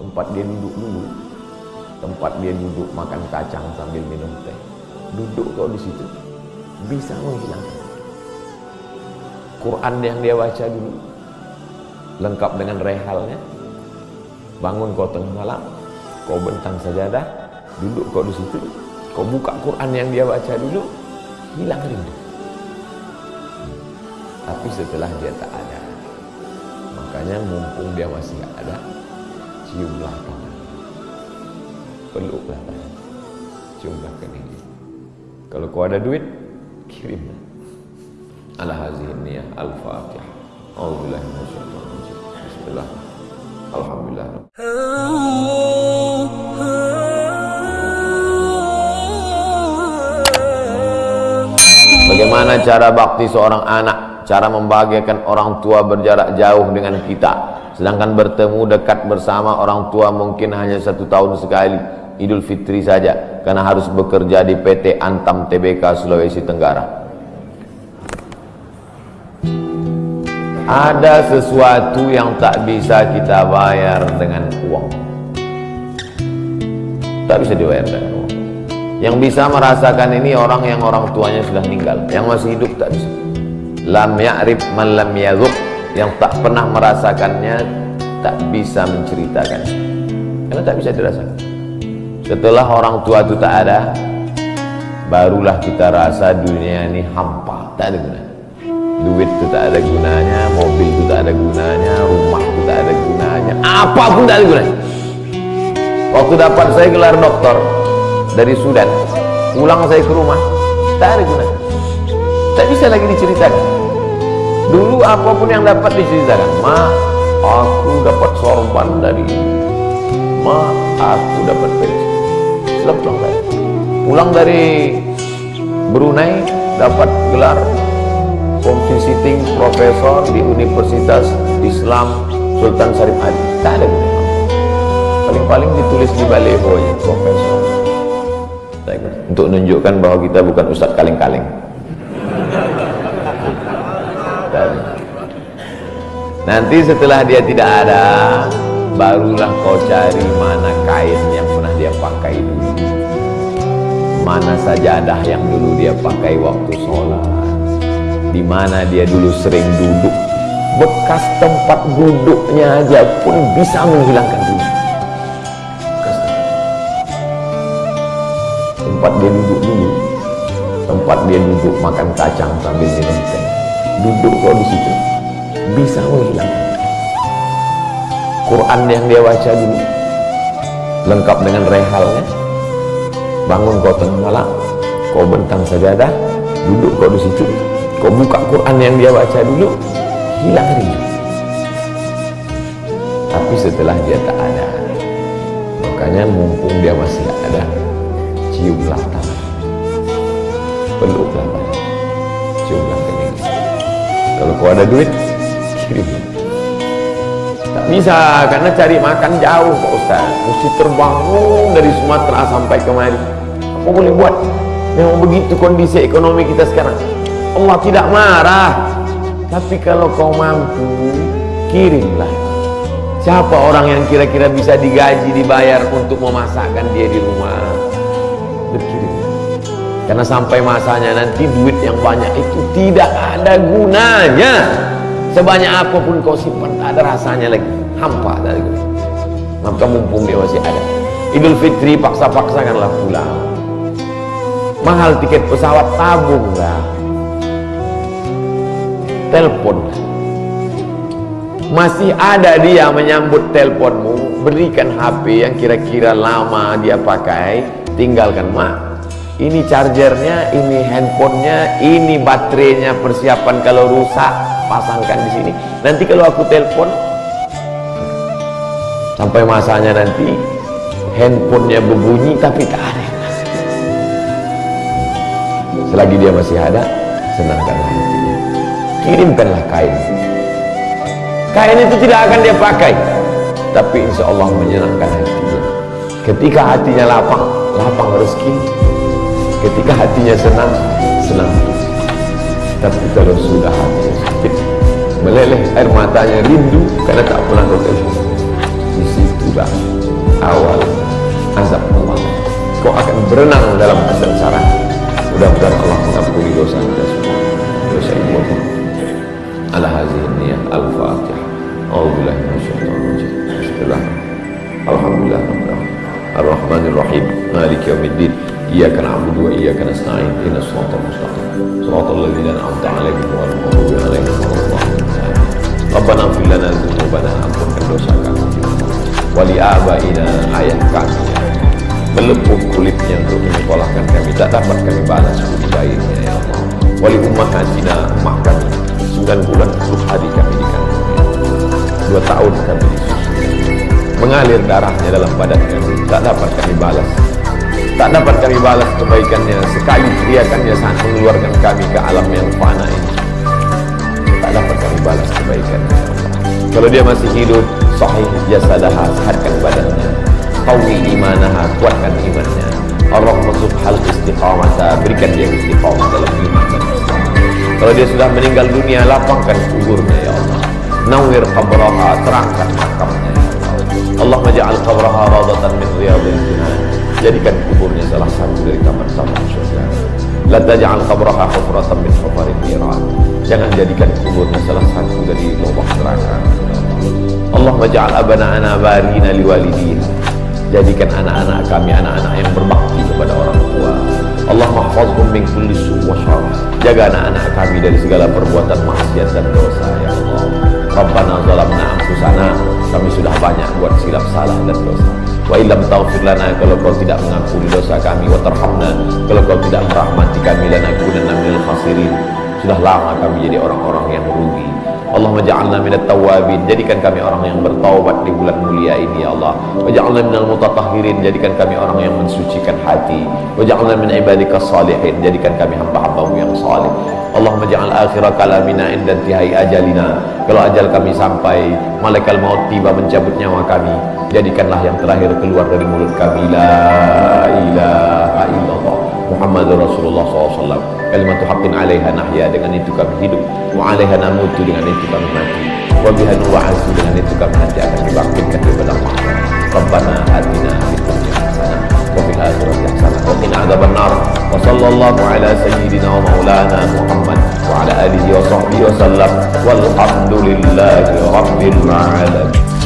tempat dia duduk dulu. Tempat dia duduk makan kacang sambil minum teh. Duduk kau di situ. Bisa menghilangkan. Quran yang dia baca dulu. Lengkap dengan rehalnya. Bangun kau tengah malam. Kau bentang sajadah. Duduk kau di situ. Kau buka Quran yang dia baca dulu. Hilang rindu. Tapi setelah dia tak ada makanya mumpung dia masih ada ciumlah tangan peluklah tangan ciumlah kening kalau kau ada duit kirimlah ala hazihi niyah al-fatihah A'udzubillahi minasyaitonir rajim Bismillah. Alhamdulillah. Bagaimana cara bakti seorang anak? Cara membahagiakan orang tua berjarak jauh dengan kita Sedangkan bertemu dekat bersama orang tua mungkin hanya satu tahun sekali Idul Fitri saja Karena harus bekerja di PT Antam TBK Sulawesi Tenggara. Ada sesuatu yang tak bisa kita bayar dengan uang. Tak bisa dibayar dengan uang. Yang bisa merasakan ini orang yang orang tuanya sudah meninggal Yang masih hidup tak bisa. Lam ya'rif man lam Yang tak pernah merasakannya Tak bisa menceritakan. Karena tak bisa dirasakan. Setelah orang tua itu tak ada Barulah kita rasa dunia ini hampa. Tak ada gunanya. Duit itu tak ada gunanya mobil itu tak ada gunanya rumah itu tak ada gunanya. Apa pun tak ada gunanya. Waktu dapat saya gelar doktor dari Sudan pulang saya ke rumah tak ada gunanya. Tak bisa lagi diceritakan dulu apa pun yang dapat diceritakan ma aku dapat sorban dari ma aku dapat pensi setelah pulang dari pulang dari Brunei dapat gelar visiting profesor di Universitas Islam Sultan Syarif Adi tak ada gunanya paling-paling ditulis di baleho ya profesor. Untuk menunjukkan bahwa kita bukan ustadz kaleng-kaleng nanti setelah dia tidak ada barulah kau cari mana kain yang pernah dia pakai dulu. Mana sajadah yang dulu dia pakai waktu sholat. Di mana dia dulu sering duduk. Bekas tempat duduknya aja pun bisa menghilangkan dulu tempat dia duduk dulu. Tempat dia duduk makan kacang sambil minum teh. Duduk kok di situ bisa menghilangkan Quran yang dia baca dulu lengkap dengan rehalnya. Bangun kau tengah malam kau bentang sajadah duduk kau di situ. Kau buka Quran yang dia baca dulu hilang rindu tapi setelah dia tak ada makanya mumpung dia masih ada ciumlah tangan peluklah tangan ciumlah kening kalau kau ada duit kirim tak bisa karena cari makan jauh Pak Ustaz. Mesti terbangun dari Sumatera sampai kemari. Apa boleh buat? Memang begitu kondisi ekonomi kita sekarang. Allah tidak marah. Tapi kalau kau mampu kirimlah. Siapa orang yang kira-kira bisa digaji dibayar untuk memasakkan dia di rumah? Berkirim. Karena sampai masanya nanti duit yang banyak itu tidak ada gunanya sebanyak apa pun kau simpan tak ada rasanya lagi. Hampa dari maka mumpung dia masih ada. Idul Fitri paksa-paksakanlah pulang mahal tiket pesawat tabunglah telepon. Masih ada dia menyambut teleponmu. Berikan HP yang kira-kira lama dia pakai. Tinggalkan mak ini chargernya ini handphonenya ini baterainya. Persiapan kalau rusak pasangkan di sini. Nanti kalau aku telepon sampai masanya nanti handphonenya berbunyi tapi tak ada selagi dia masih ada senangkan hatinya. Kirimkanlah kain. Kain itu tidak akan dia pakai. Tapi insya Allah menyenangkan hatinya. Ketika hatinya lapang lapang rezeki ketika hatinya senang senang. Tapi kalau sudah hatinya sakit meleleh air matanya rindu karena tak pernah kau di situlah awal azab Allah. Kau akan berenang dalam kesengsaraan Na'budu wa iyyaka nasta'in Ihdinas siratal mustaqim Shiratal ladzina an'amta 'alaihim ghairil maghdubi 'alaihim waladdallin Rabbana ighfir lana dzunubana ampunkan dosa kami wali abaina ayah kami kulitnya untuk menyekolahkan kami. Tak dapat kami balas budi baiknya ya Allah. Wali ummahatina emak kami. 9 bulan 10 hari kami dikandungnya dua tahun kami disusui. Mengalir darahnya dalam badan kami. Tak dapat kami balas tak dapat kami balas kebaikannya. Sekali teriakannya saat mengeluarkan kami ke alam yang fana ini. Tak dapat kami balas kebaikannya. Ya kalau dia masih hidup sahih jasadaha sehatkan badannya. Qawi imanaha kuatkan imannya. Allah hal istiqamata berikan dia istiqamah dalam iman kalau dia sudah meninggal dunia lapangkan kuburnya ya Allah. Nawir qabraha terangkan makamnya ya Allah. Allah maja'al qabraha radatan min riyadil jinan jadikan kuburnya salah satu dari taman-taman surga la taj'al qabraha hufratan min hufarin jangan jadikan kuburnya salah satu dari lubang neraka. Allah maj'al abana'ana barina liwalidiha jadikan anak-anak kami anak-anak yang berbakti kepada orang tua. Allah mahfazhum min kulli su' jaga anak-anak kami dari segala perbuatan maksiat dan dosa ya Allah. Rabbana zalamna anfusana. Kami sudah banyak buat silap salah dan dosa wa illam taghfir lana kalau kau tidak mengampuni dosa kami wa tarhamna kalau kau tidak merahmati kami lanakunanna minal khasirin. Sudah lama kami jadi orang-orang yang rugi Allah maja'alna minat tawabin Jadikan kami orang yang bertaubat di bulan mulia ini ya Allah. Waja'alna minal mutatahhirin. Jadikan kami orang yang mensucikan hati. Waja'alna min ibadika salihin. Jadikan kami hamba-hambamu yang salih. Allah maja'al akhirah kalamina indan tihai ajalina. Kalau ajal kami sampai Malaikat maut tiba mencabut nyawa kami Jadikanlah yang terakhir keluar dari mulut kami. La ilaha Muhammad Rasulullah SAW Kalimatu haqqin alaiha nahya Dengan itu kami hidup. Wa alaiha namutu Dengan itu kami mati. Wa biha nuwa'azu Dengan itu kami nanti akan dibangkitkan di mahsyar Rabbana atina fid dunya hasanah Wa fil akhirati hasanah Wa qina adzaban nar. Wa sallallahu ala sayyidina wa maulana Muhammad Wa ala alihi wa sahbihi wa sallam. Walhamdulillahi rabbil alamin